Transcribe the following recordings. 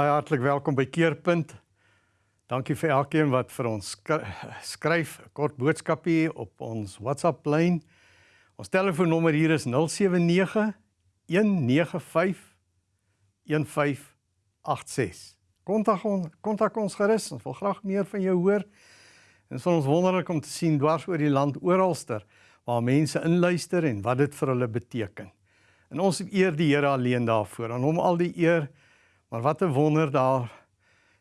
Baie hartlik welkom by Keerpunt. Dankie vir elkeen wat vir ons skryf 'n kort boodskapie op ons WhatsApp lyn. Ons telefoonnommer hier is 079 195 1586. Kontak ons kontak ons gerus. Ons wil graag meer van jou hoor. En dit is ons wonderlik om te sien dwars oor die land oralster waar mense inluister en wat dit vir hulle beteken. En ons eer die Here alleen daarvoor. Aan hom al die eer. Maar wat 'n wonder daar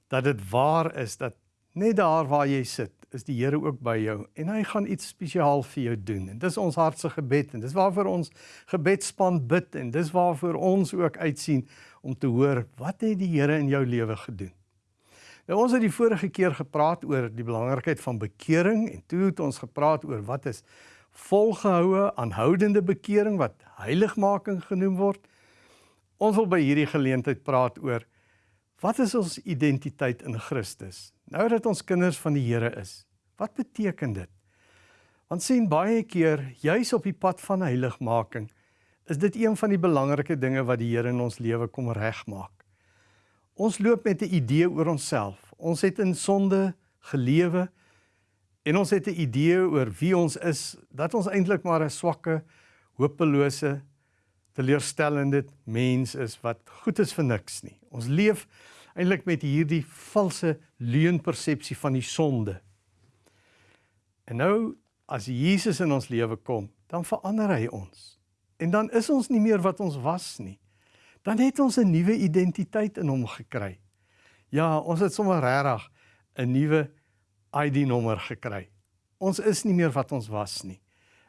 dat dit waar is dat net daar waar jy sit, is die Here ook by jou en hy gaan iets spesiaal vir jou doen. En dis ons hartse gebed en dis waarvoor ons gebedspan bid en dis waarvoor ons ook uitsien om te hoor wat het die Here in jou lewe gedoen. Nou ons het die vorige keer gepraat oor die belangrikheid van bekering en toe het ons gepraat oor wat is volgehoue aanhoudende bekering wat heiligmaking genoem word. Ons wil by hierdie geleentheid praat oor wat is ons identiteit in Christus? Nou dat ons kinders van die Here is. Wat beteken dit? Want sien baie keer juis op die pad van heiligmaking is dit een van die belangrike dinge wat die Here in ons lewe kom regmaak. Ons loop met 'n idee oor onsself. Ons het in sonde gelewe en ons het 'n idee oor wie ons is, dat ons eintlik maar 'n swakke, hopelose teleurstellende mens is wat goed is vir niks nie. Ons leef eintlik met hierdie valse leuenpersepsie van die sonde. En nou as Jesus in ons lewe kom, dan verander hy ons. En dan is ons nie meer wat ons was nie. Dan het ons 'n nuwe identiteit in hom gekry. Ja, ons het sommer regtig 'n nuwe ID-nommer gekry. Ons is nie meer wat ons was nie.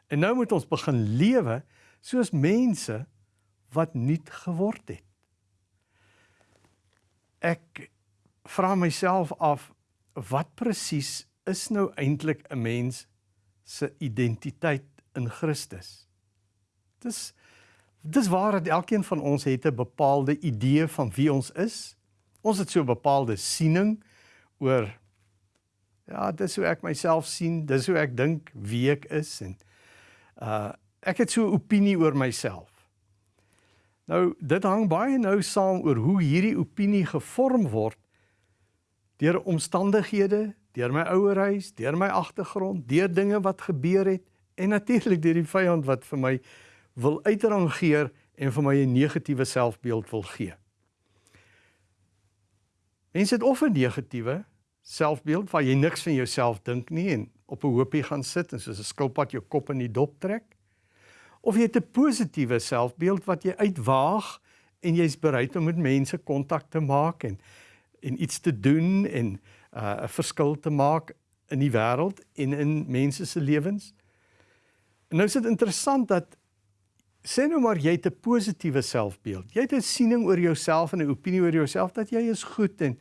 En nou moet ons begin lewe soos mense wat nuut geword het. Ek vra myself af wat presies is nou eintlik 'n mens se identiteit in Christus? Dis dis waar dat elkeen van ons het 'n bepaalde idee van wie ons is. Ons het so 'n bepaalde siening oor ja, dis hoe ek myself sien, dis hoe ek dink wie ek is en uh ek het so 'n opinie oor myself. Nou dit hang baie nou saam oor hoe hierdie opinie gevorm word deur omstandighede, deur my ouerhuis, deur my agtergrond, deur dinge wat gebeur het en natuurlik deur die vyand wat vir my wil uitrangeer en vir my 'n negatiewe selfbeeld wil gee. Mense het of 'n negatiewe selfbeeld waar jy niks van jouself dink nie en op 'n hoopie gaan sit en soos 'n skilpad jou kop in die dop trek of jy het 'n positiewe selfbeeld wat jy uitwaag en jy's bereid om met mense kontak te maak en en iets te doen en uh, 'n uh, verskil te maak in die wêreld en in mense se lewens. En nou is dit interessant dat sê nou maar jy het 'n positiewe selfbeeld. Jy het 'n siening oor jouself en 'n opinie oor jouself dat jy is goed en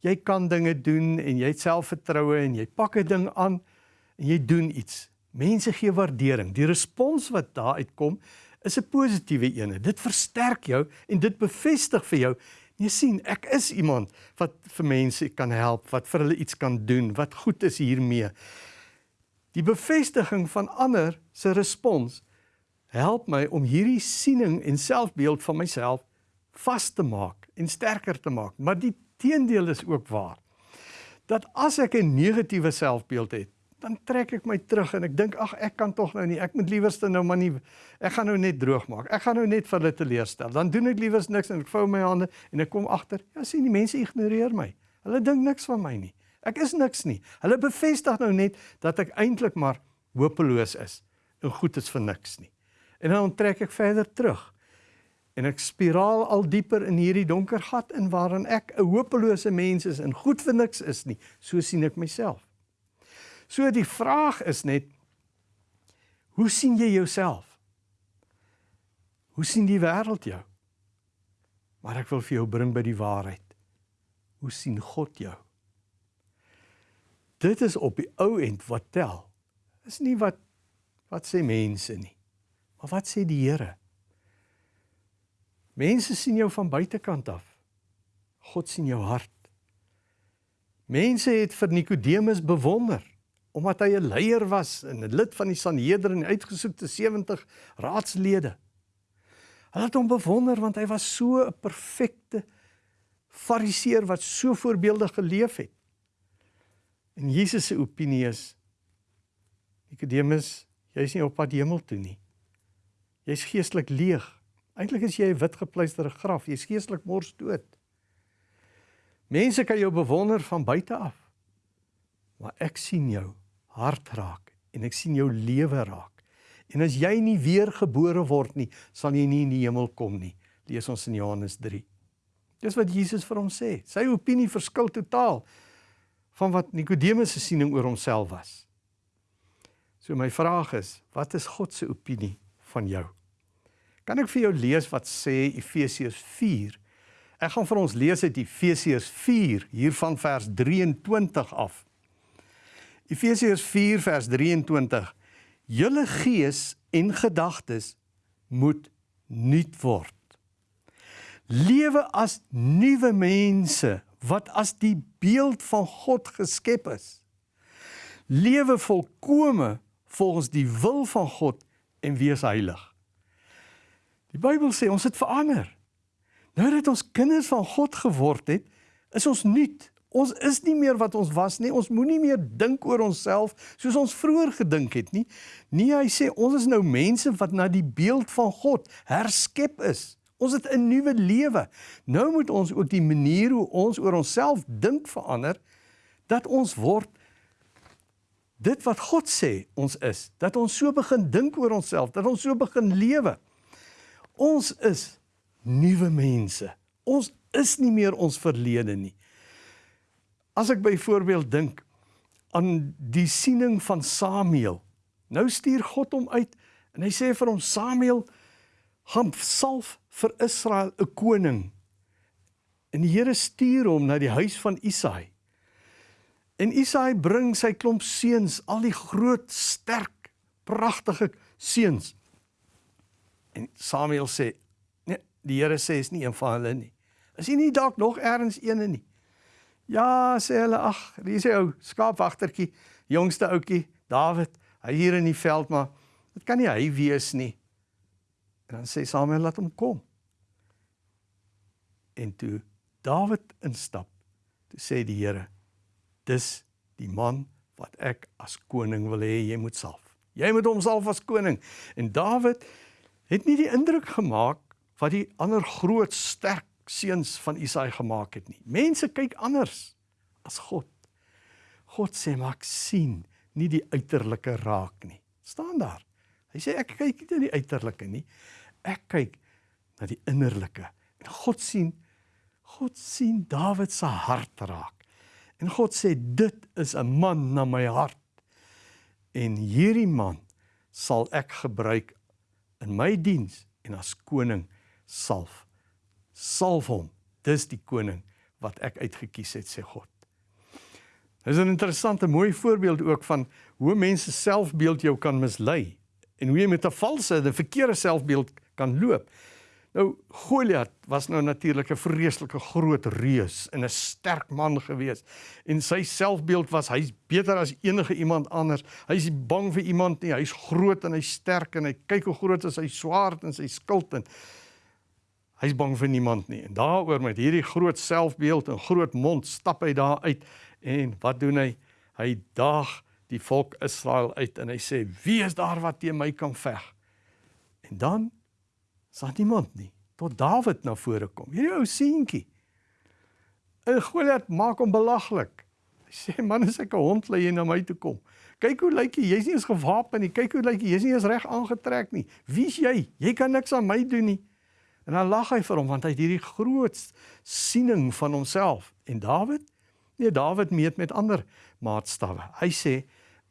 jy kan dinge doen en jy het selfvertroue en jy pak 'n ding aan en jy doen iets. Mense gee waardering. Die respons wat daar uitkom is 'n positiewe een. Dit versterk jou en dit bevestig vir jou jy sien ek is iemand wat vir mense kan help, wat vir hulle iets kan doen, wat goed is hiermee. Die bevestiging van ander se respons help my om hierdie siening en selfbeeld van myself vas te maak en sterker te maak. Maar die teendeel is ook waar. Dat as ek 'n negatiewe selfbeeld het, dan trek ek my terug en ek dink ag ek kan tog nou nie ek moet liewerste nou maar nie ek gaan nou net droog maak. Ek gaan nou net vir hulle teleurstel. Dan doen ek liewers niks en ek vou my hande en ek kom agter ja sien die mense ignoreer my. Hulle dink niks van my nie. Ek is niks nie. Hulle bevestig nou net dat ek eintlik maar hopeloos is en goed is vir niks nie. En dan trek ek verder terug en ek spiraal al dieper in hierdie donker gat in waarin ek 'n hopelose mens is en goed vir niks is nie. So sien ek myself So die vraag is net hoe sien jy jouself? Hoe sien die wêreld jou? Maar ek wil vir jou bring by die waarheid. Hoe sien God jou? Dit is op die ou end wat tel. Is nie wat wat sê mense nie. Maar wat sê die Here? Mense sien jou van buitekant af. God sien jou hart. Mense het vir Nikodemus bewonder omdat hy 'n leier was en 'n lid van die Sanhedrin uitgesoekte 70 raadslede. Hulle het hom bewonder want hy was so 'n perfekte fariseer wat so voorbeeldig geleef het. En Jesus se opinie is Nikodemus, jy's nie op pad hemel toe nie. Jy's geestelik leeg. Eintlik is jy 'n wit gepleisterde graf. Jy's geestelik mors dood. Mense kan jou bewonder van buite af. Maar ek sien jou hart raak en ek sien jou lewe raak. En as jy nie weergebore word nie, sal jy nie in die hemel kom nie. Lees ons in Johannes 3. Dis wat Jesus vir hom sê. Sy opinie verskil totaal van wat Nikodemus se siening oor homself was. So my vraag is, wat is God se opinie van jou? Kan ek vir jou lees wat sê Efesiërs 4? Ek gaan vir ons lees uit Efesiërs 4 hier van vers 23 af. Efesiërs 4 vers 23. Julle gees en gedagtes moet nuut word. Lewe as nuwe mense wat as die beeld van God geskep is. Lewe volkome volgens die wil van God en wees heilig. Die Bybel sê ons het verander. Nou dat ons kinders van God geword het, is ons nuut. Ons is nie meer wat ons was nie. Ons moenie meer dink oor onsself soos ons vroeër gedink het nie. Nee, hy sê ons is nou mense wat na die beeld van God herskep is. Ons het 'n nuwe lewe. Nou moet ons ook die manier hoe ons oor onsself dink verander dat ons word dit wat God sê ons is. Dat ons so begin dink oor onsself, dat ons so begin lewe. Ons is nuwe mense. Ons is nie meer ons verlede nie. As ek byvoorbeeld dink aan die siening van Samuel. Nou stuur God hom uit en hy sê vir hom Samuel, gaan salf vir Israel 'n koning. En die Here stuur hom na die huis van Isaai. En Isaai bring sy klomp seuns, al die groot, sterk, pragtige seuns. En Samuel sê, nee, die Here sê is nie een van hulle nie. Is hy nie dalk nog ergens een nie? Ja, sê hulle, ag, hier is hy ou skaapwagtertjie, jongste ouetjie, Dawid, hy hier in die veld, maar dit kan nie hy wees nie. En dan sê Samuel laat hom kom. En toe Dawid instap, toe sê die Here: "Dis die man wat ek as koning wil hê jy moet salf. Jy moet hom salf as koning." En Dawid het nie die indruk gemaak wat die ander groot sterk seuns van Isaai gemaak het nie. Mense kyk anders as God. God sê maar ek sien nie die uiterlike raak nie. staan daar. Hy sê ek kyk nie na die uiterlike nie. Ek kyk na die innerlike. En God sien God sien Dawid se hart raak. En God sê dit is 'n man na my hart. En hierdie man sal ek gebruik in my diens en as koning salf. Salf hom. Dis die koning wat ek uitgekies het sê God. Dis 'n interessante mooi voorbeeld ook van hoe mense selfbeeld jou kan mislei en hoe jy met 'n valse, 'n verkeerde selfbeeld kan loop. Nou Goliat was nou natuurlik 'n vreeslike groot reus en 'n sterk man gewees. En sy selfbeeld was hy's beter as enige iemand anders. Hy's bang vir iemand nie. Hy's groot en hy's sterk en hy kyk hoe groot is sy swaard en sy skild en hy's bang vir niemand nie. En daaroor met hierdie groot selfbeeld en groot mond stap hy daar uit en wat doen hy? Hy daag die volk Israel uit en hy sê: "Wie is daar wat teen my kan veg?" En dan sal niemand nie tot Dawid na vore kom. Hierdie ou seentjie. En Goliat maak hom belaglik. Hy sê: "Man, as ek 'n hond lê en na my toe kom. Kyk hoe lyk jy? Jy's nie eens gewapen nie. Kyk hoe lyk jy? Jy's nie eens reg aangetrek nie. Wie's jy? Jy kan niks aan my doen nie." En dan lag hy vir hom want hy het hierdie groot siening van homself. En Dawid? Nee, Dawid meet met ander maatstawwe. Hy sê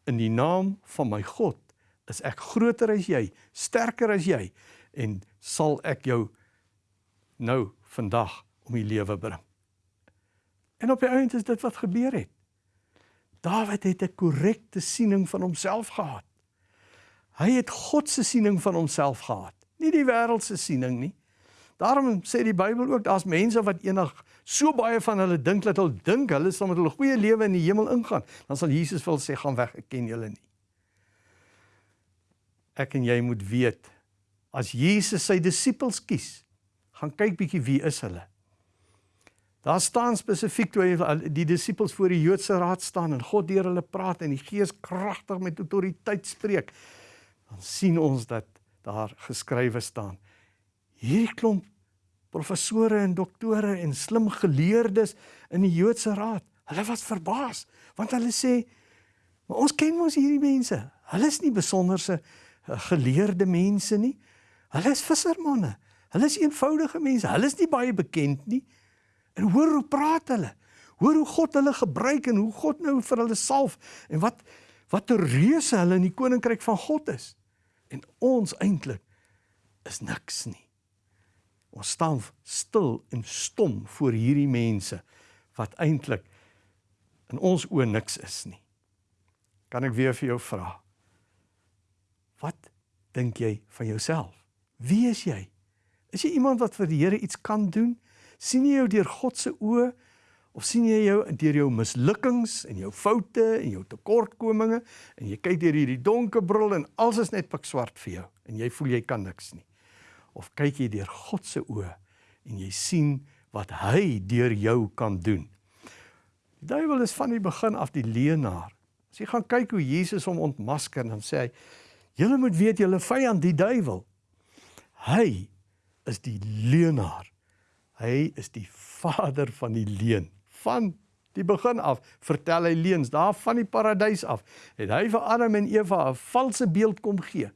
in die naam van my God is ek groter as jy, sterker as jy en sal ek jou nou vandag om die lewe bring. En op die einde is dit wat gebeur het. Dawid het 'n korrekte siening van homself gehad. Hy het God se siening van homself gehad, nie die wêreld se siening nie. Daarom sê die Bybel ook daar's mense wat eendag so baie van hulle dink dat hulle dink hulle sal met hulle goeie lewe in die hemel ingaan. Dan sal Jesus wil sê gaan weg, ek ken julle nie. Ek en jy moet weet as Jesus sy disippels kies, gaan kyk bietjie wie is hulle. Daar staan spesifiek toe die disippels voor die Joodse raad staan en God deur hulle praat en die Gees kragtig met autoriteit spreek. Dan sien ons dat daar geskrywe staan. Hierdie klomp professore en doktore en slim geleerdes in die Joodse raad, hulle was verbaas want hulle sê Maar ons ken mos hierdie mense. Hulle is nie besonderse eh, geleerde mense nie. Hulle is vissermanne. Hulle is eenvoudige mense. Hulle is nie baie bekend nie. En hoor hoe praat hulle. Hoor hoe God hulle gebruik en hoe God nou vir hulle salf en wat wat 'n reuse hulle in die koninkryk van God is. En ons eintlik is niks nie. Ons staan stil en stom voor hierdie mense wat eintlik in ons oë niks is nie kan ek weer vir jou vra. Wat dink jy van jouself? Wie is jy? Is jy iemand wat vir die Here iets kan doen? sien jy jou deur God se oë of sien jy jou deur jou mislukkings en jou foute en jou tekortkominge en jy kyk deur hierdie donker bril en alles is net pikswart vir jou en jy voel jy kan niks nie? Of kyk jy deur God se oë en jy sien wat hy deur jou kan doen? Die duiwel is van die begin af die leenaar As jy gaan kyk hoe Jesus hom ontmasker en sê hy: "Julle moet weet julle vyand die duiwel. Hy is die leenaar. Hy is die vader van die leuen. Van die begin af vertel hy leuns daar van die paradys af. Het hy vir Adam en Eva 'n valse beeld kom gee.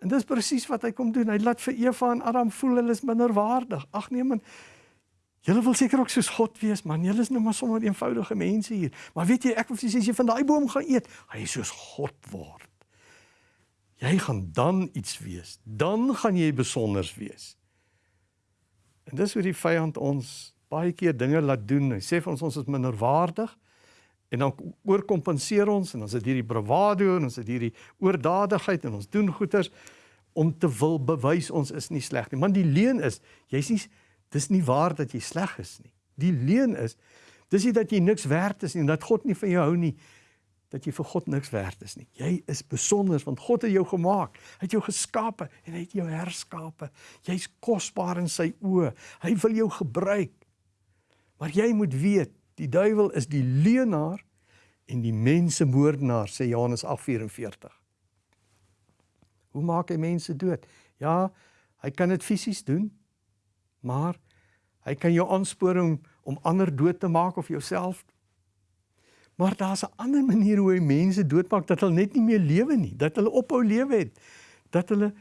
En dis presies wat hy kom doen. Hy laat vir Eva en Adam voel hulle is minderwaardig. Ag nee man, Julle wil seker ook soos God wees, man. Julle is nou maar sommer eenvoudige mense hier. Maar weet jy, ek wil sê as jy van daai boom gaan eet, jy soos God word. Jy gaan dan iets wees. Dan gaan jy besonders wees. En dis hoe die vyand ons baie keer dinge laat doen. Hy sê vir ons ons is minderwaardig en dan oorkompenseer ons en ons het hierdie bravado en ons het hierdie oordadigheid en ons doen goeders om te wil bewys ons is nie sleg nie. Man die leuen is, jy's nie Dis nie waar dat jy sleg is nie. Die leuen is dis nie dat jy niks werd is nie en dat God nie van jou hou nie dat jy vir God niks werd is nie. Jy is besonder want God het jou gemaak. Hy het jou geskape en hy het jou herskape. Jy's kosbaar in sy oë. Hy wil jou gebruik. Maar jy moet weet, die duiwel is die leenaar en die mensemoordenaar sê Johannes 8:44. Hoe maak hy mense dood? Ja, hy kan dit fisies doen. Maar hy kan jou aanspoor om om ander dood te maak of jouself. Maar daar's 'n ander manier hoe hy mense doodmaak dat hulle net nie meer lewe nie, dat hulle ophou lewe het, dat hulle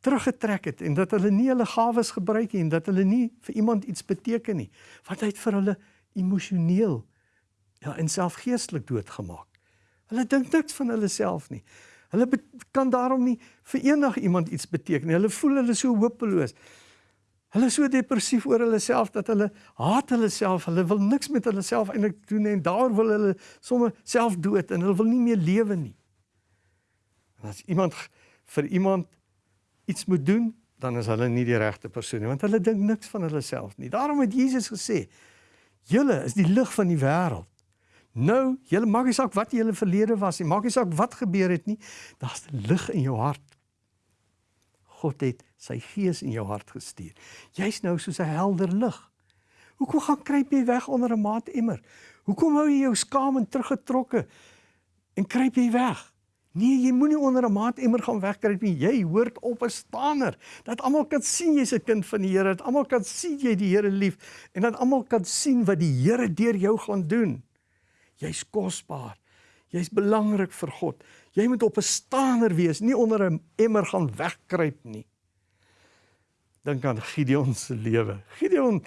teruggetrek het en dat hulle nie hulle gawes gebruik nie en dat hulle nie vir iemand iets beteken nie. Wat hy het vir hulle emosioneel ja, en selfgeestelik doodgemaak. Hulle dink niks van hulle self nie. Hulle kan daarom nie vir enig iemand iets beteken nie. Hulle voel hulle so hopeloos. Hulle is so depressief oor hulle self dat hulle haat hulle self. Hulle wil niks met hulle self eintlik doen nie en daar wil hulle sommer self dood en hulle wil nie meer lewe nie. En as iemand vir iemand iets moet doen, dan is hulle nie die regte persoon nie want hulle dink niks van hulle self nie. Daarom het Jesus gesê: "Julle is die lig van die wêreld." Nou, julle maak nie saak wat julle verlede was nie, maak nie saak wat gebeur het nie. Daar's lig in jou hart. God het sy gees in jou hart gestuur. Jy's nou soos 'n helder lig. Hoekom gaan kruip jy weg onder 'n maatemmer? Hoekom hou jy jou skaam en teruggetrokke en kruip jy weg? Nee, jy moenie onder 'n maatemmer gaan wegkruip nie. Jy hoort op 'n staaner dat almal kan sien jy's 'n kind van die Here, dat almal kan sien jy die Here lief en dat almal kan sien wat die Here deur jou gaan doen. Jy's kosbaar. Jy's belangrik vir God. Jy moet op 'n staaner wees, nie onder 'n emmer gaan wegkruip nie. Dink aan Gideon se lewe. Gideon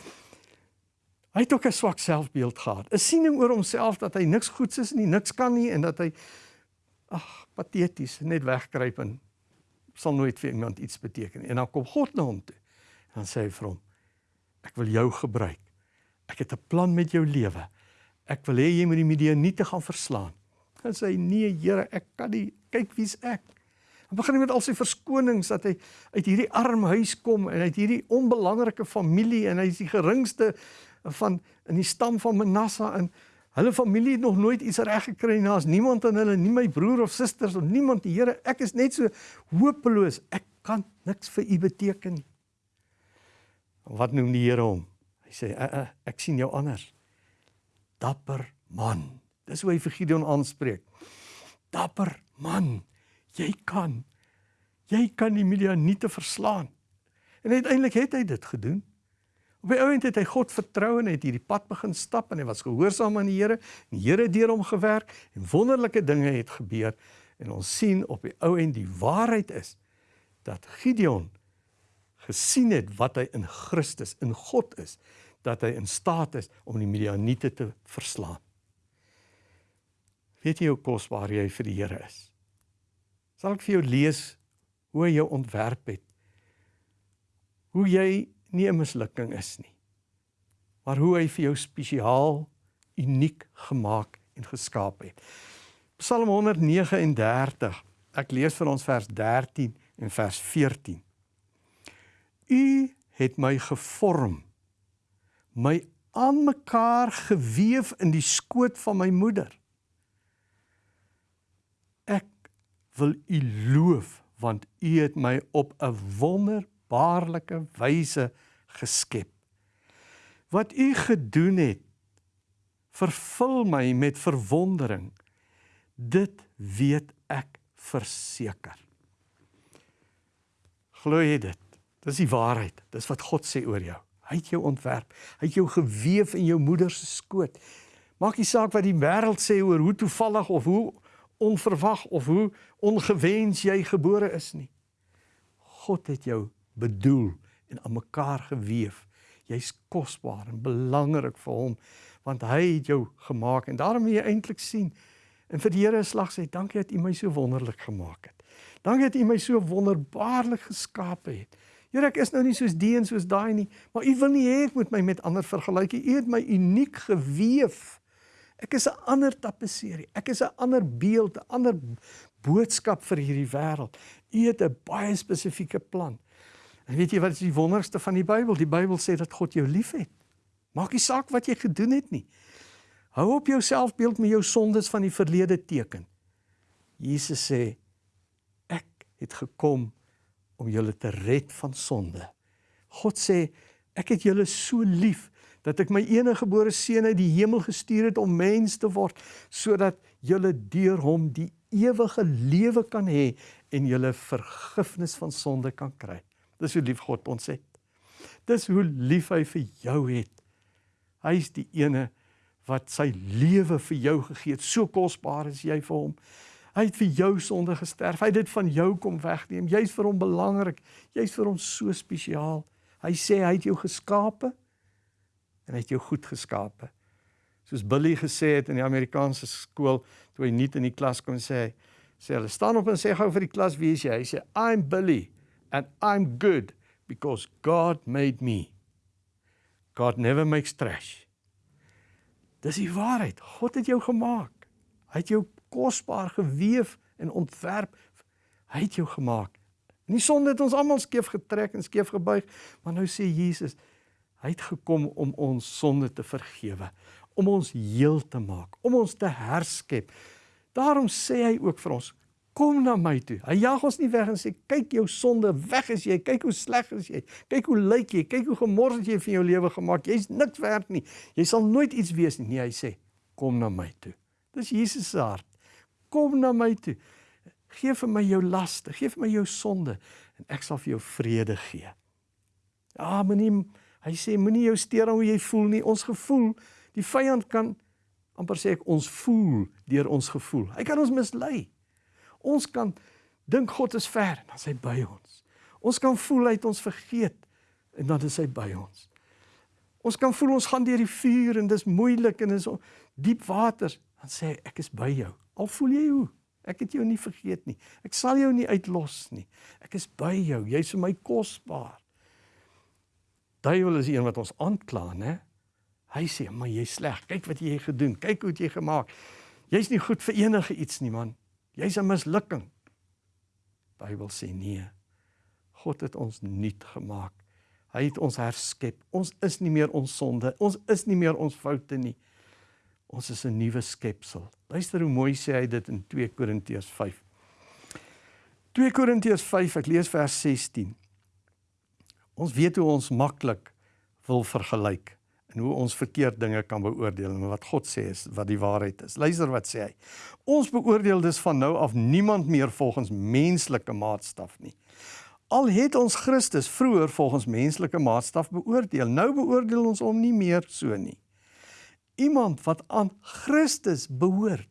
hy het ook 'n swak selfbeeld gehad. 'n Siening oor homself dat hy niks goeds is nie, niks kan nie en dat hy ag, pateties net wegkruip en sal nooit vir iemand iets beteken nie. En dan kom God na hom toe. En dan sê hy vir hom: Ek wil jou gebruik. Ek het 'n plan met jou lewe. Ek wil hê jy moet die Midianiete gaan verslaan. En sê nee Here, ek kan nie kyk wie's ek. Dan begin hy met al sy verskonings dat hy uit hierdie arm huis kom en uit hierdie onbelangrike familie en hy is die geringste van in die stam van Manasse en hulle familie het nog nooit iets reg gekry nie. Daar's niemand aan hulle, nie my broer of susters of niemand. Die Here, ek is net so hopeloos. Ek kan niks vir u beteken nie. Wat noem die Here hom? Hy sê, uh, uh, "Ek sien jou anders." Dapper man. Dis hoe hy vir Gideon aanspreek. Dapper man, jy kan. Jy kan die Midianiete verslaan. En uiteindelik het hy dit gedoen. Op die oomblik het hy God vertrou en het hierdie pad begin stap en hy was gehoorsaam aan die Here. Die Here het deur hom gewerk en wonderlike dinge het gebeur. En ons sien op die ou en die waarheid is dat Gideon gesien het wat hy in Christus, in God is, dat hy in staat is om die Midianiete te verslaan. Weet jy hoe kosbaar jy vir die Here is? Sal ek vir jou lees hoe hy jou ontwerp het? Hoe jy nie 'n mislukking is nie. Maar hoe hy vir jou spesiaal, uniek gemaak en geskaap het. Psalm 139. Ek lees vir ons vers 13 en vers 14. U het my gevorm, my aan mekaar gewewe in die skoot van my moeder. Ek wil u loof want u het my op 'n wonderbaarlike wyse geskep. Wat u gedoen het, vervul my met verwondering. Dit weet ek verseker. Glo jy dit? Dis die waarheid. Dis wat God sê oor jou. Hy het jou ontwerp. Hy het jou gewewe in jou moeder se skoot. Maak nie saak wat die wêreld sê oor hoe toevallig of hoe onverwag of hoe ongewens jy gebore is nie. God het jou bedoel en aan mekaar gewewe. Jy's kosbaar en belangrik vir hom want hy het jou gemaak en daarom moet jy eintlik sien en vir die Here slag sê dankie dat U my so wonderlik gemaak het. Dankie dat U my so wonderbaarlik geskaap het. Here ek is nou nie soos die en soos daai nie, maar U wil nie hê ek moet my met ander vergelyk nie. U het my uniek gewewe. Ek is 'n ander tapisserie. Ek is 'n ander beeld, 'n ander boodskap vir hierdie wêreld. U het 'n baie spesifieke plan. En weet jy wat is die wonderste van die Bybel? Die Bybel sê dat God jou liefhet. Maak nie saak wat jy gedoen het nie. Hou op jou selfbeeld met jou sondes van die verlede teken. Jesus sê ek het gekom om julle te red van sonde. God sê ek het julle so lief dat ek my enige gebore seun uit die hemel gestuur het om mens te word sodat julle deur hom die ewige lewe kan hê en julle vergifnis van sonde kan kry. Dis hoe lief God ons het. Dis hoe lief hy vir jou het. Hy is die ene wat sy lewe vir jou gegee het. So kosbaar is jy vir hom. Hy het vir jou sonde gesterf. Hy het dit van jou kom wegneem. Jy's vir hom belangrik. Jy's vir hom so spesiaal. Hy sê hy het jou geskape en hy het jou goed geskape. Soos Billy gesê het in die Amerikaanse skool toe hy nie in die klas kon sê sê hulle staan op en sê gou vir die klas wie is jy? Hy sê I'm Billy and I'm good because God made me. God never makes trash. Dis die waarheid. God het jou gemaak. Hy het jou kosbaar gewewe en ontwerp. Hy het jou gemaak. En die sonde het ons almal skeef getrek en skeef gebuig, maar nou sê Jesus, Hy het gekom om ons sonde te vergewe, om ons heel te maak, om ons te herskep. Daarom sê hy ook vir ons: Kom na my toe. Hy jag ons nie weg en sê kyk jou sonde, weg is jy, kyk hoe sleg is jy, kyk hoe lyk jy, kyk hoe gemors het jy vir jou lewe gemaak. Jy's niks werd nie. Jy sal nooit iets wees nie. Nee, hy sê: Kom na my toe. Dis Jesus se hart. Kom na my toe. Geef vir my jou laste, gee vir my jou sonde en ek sal vir jou vrede gee. Ja, moenie Hy sê moenie jou steur aan hoe jy voel nie. Ons gevoel, die vyand kan amper sê ek ons voel deur ons gevoel. Hy kan ons mislei. Ons kan dink God is ver en dan is hy by ons. Ons kan voel hy het ons vergeet en dan is hy by ons. Ons kan voel ons gaan deur die vuur en dis moeilik en is diep waters, dan sê hy ek is by jou. Al voel jy hoe, ek het jou nie vergeet nie. Ek sal jou nie uitlos nie. Ek is by jou. Jy's vir my kosbaar duiwel is die een wat ons aankla, né? Hy sê, "Maar jy's sleg. Kyk wat jy gedoen. Kyk hoe jy gemaak. Jy's nie goed vir enige iets nie, man. Jy's 'n mislukking." Bybel sê nee. God het ons nuut gemaak. Hy het ons herskep. Ons is nie meer ons sonde. Ons is nie meer ons foute nie. Ons is 'n nuwe skepsel. Luister hoe mooi sê hy dit in 2 Korintiërs 5. 2 Korintiërs 5, ek lees vers 16. Ons weet hoe ons maklik wil vergelyk. En hoe ons verkeerd dinge kan beoordeel en wat God sê is wat die waarheid is. Luister wat sê hy. Ons beoordeel dus van nou af niemand meer volgens menslike maatstaf nie. Al het ons Christus vroeër volgens menslike maatstaf beoordeel, nou beoordeel ons hom nie meer so nie. Iemand wat aan Christus behoort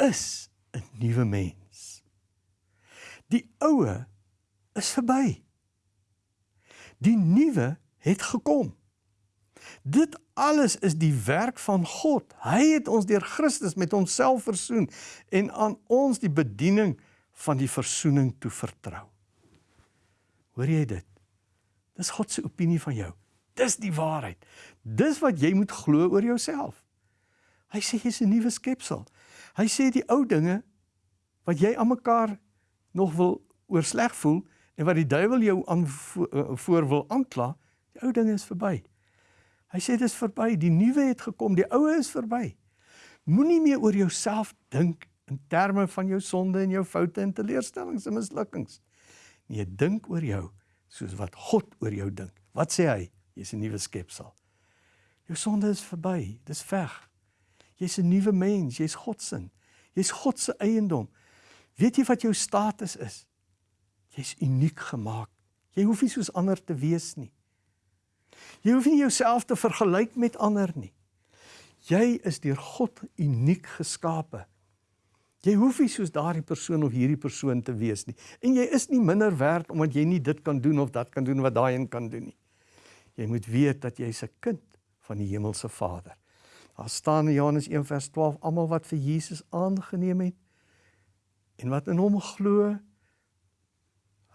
is 'n nuwe mens. Die ou is verby. Die nuwe het gekom. Dit alles is die werk van God. Hy het ons deur Christus met homself versoen en aan ons die bediening van die versoening toe vertrou. Hoor jy dit? Dis God se opinie van jou. Dis die waarheid. Dis wat jy moet glo oor jouself. Hy sê jy's 'n nuwe skepsel. Hy sê die ou dinge wat jy aan mekaar nog wil oor sleg voel en wat die duiwel jou aan eh, voor wil aankla, die ou dinge is verby. Hy sê dis verby, die nuwe het gekom, die ou is verby. Moenie meer oor jouself dink in terme van jou sonde en jou foute en teleurstellings en mislukkings. Nee, dink oor jou soos wat God oor jou dink. Wat sê hy? Jy's 'n nuwe skepsel. Jou sonde is verby, dis weg. Jy's 'n nuwe mens, jy's God se. Jy's God se eiendom. Weet jy wat jou status is? Jy's uniek gemaak. Jy hoef nie soos ander te wees nie. Jy hoef nie jouself te vergelyk met ander nie. Jy is deur God uniek geskape. Jy hoef nie soos daardie persoon of hierdie persoon te wees nie. En jy is nie minder werd omdat jy nie dit kan doen of dat kan doen wat daai een kan doen nie. Jy moet weet dat jy's 'n kind van die hemelse Vader. Daar staan in Johannes 1:12 almal wat vir Jesus aangeneem het en wat in hom glo,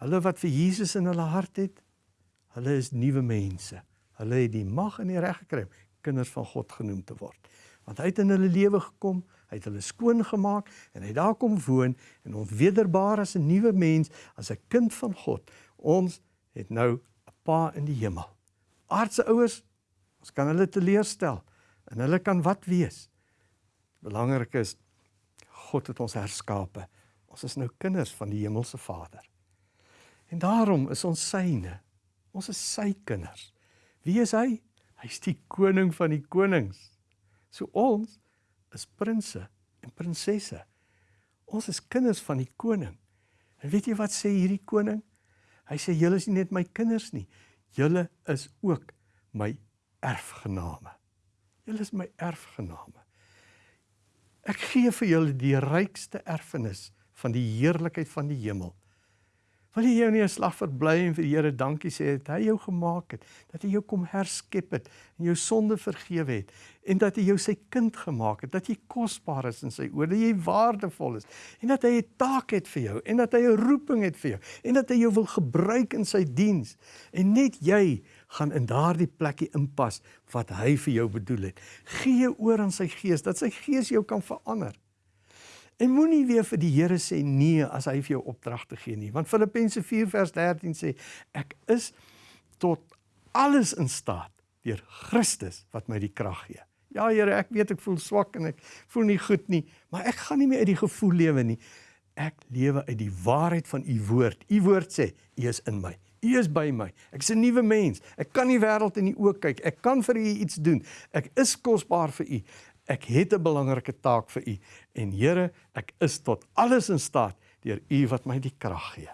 hulle wat vir Jesus in hulle hart het, hulle is nuwe mense. Hulle het die mag en die reg gekry om kinders van God genoem te word. Want hy het in hulle lewe gekom, hy het hulle skoon gemaak en hy daar kom woon en ons wederbaar as 'n nuwe mens, as 'n kind van God. Ons het nou 'n pa in die hemel. Aardse ouers, ons kan hulle teleurstel en hulle kan wat wees. Belangrik is God het ons herskape. Ons is nou kinders van die hemelse Vader. En daarom is ons syne. Ons is sy kinders. Wie is hy? Hy's die koning van die konings. So ons is prinses en prinsesse. Ons is kinders van die koning. En weet jy wat sê hierdie koning? Hy sê julle is nie net my kinders nie. Julle is ook my erfgename. Julle is my erfgename. Ek gee vir julle die rykste erfenis van die heerlikheid van die hemel. Wil jy jou nie 'n slag verbly en vir die Here dankie sê dat hy jou gemaak het, dat hy jou kom herskep het en jou sonde vergewe het en dat hy jou sy kind gemaak het, dat jy kosbaar is in sy oë, dat jy waardevol is en dat hy 'n taak het vir jou en dat hy 'n roeping het vir jou en dat hy jou wil gebruik in sy diens en net jy gaan in daardie plekkie inpas wat hy vir jou bedoel het. Gee oor aan sy gees dat sy gees jou kan verander. En moenie weer vir die Here sê nee as hy vir jou opdragte gee nie, want Filippense 4 vers 13 sê ek is tot alles in staat deur Christus wat my die krag gee. Ja Here, ek weet ek voel swak en ek voel nie goed nie, maar ek gaan nie meer uit die gevoel lewe nie. Ek lewe uit die waarheid van u woord. U woord sê, u is in my. U is by my. Ek's 'n nuwe mens. Ek kan die wêreld in die oë kyk. Ek kan vir u iets doen. Ek is kosbaar vir u. Ek het 'n belangrike taak vir u en Here, ek is tot alles in staat deur u wat my die krag gee.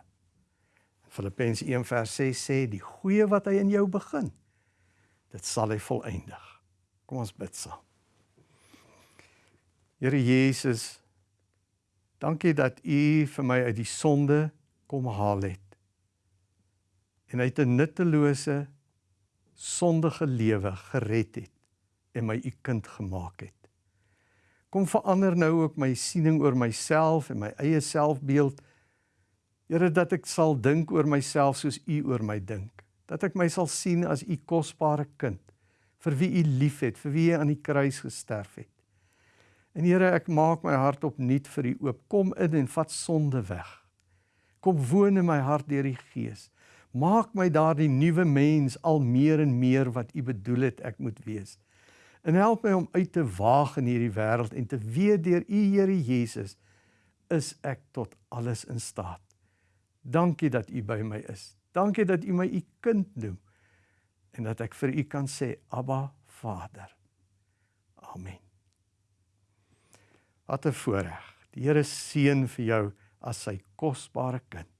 Filippense 1:6 sê die goeie wat hy in jou begin, dit sal hy volëindig. Kom ons bid saam. Here Jesus, dankie dat u vir my uit die sonde kom haal het. En uit 'n nuttelose sondige lewe gered het en my u kind gemaak het. Kom verander nou ook my siening oor myself en my eie selfbeeld. Here dat ek sal dink oor myself soos U oor my dink. Dat ek my sal sien as U kosbare kind vir wie U liefhet, vir wie U aan die kruis gesterf het. En Here, ek maak my hart opnuut vir U oop. Kom in en vat sonde weg. Kom woon in my hart deur die Gees. Maak my daardie nuwe mens al meer en meer wat U bedoel het ek moet wees. En help my om uit te waag in hierdie wêreld en te weet deur U Here Jesus is ek tot alles in staat. Dankie dat U by my is. Dankie dat U my U kind noem. en dat ek vir u kan sê Abba Vader. Amen. Wat 'n voorreg. Die Here seën vir jou as sy kosbare kind.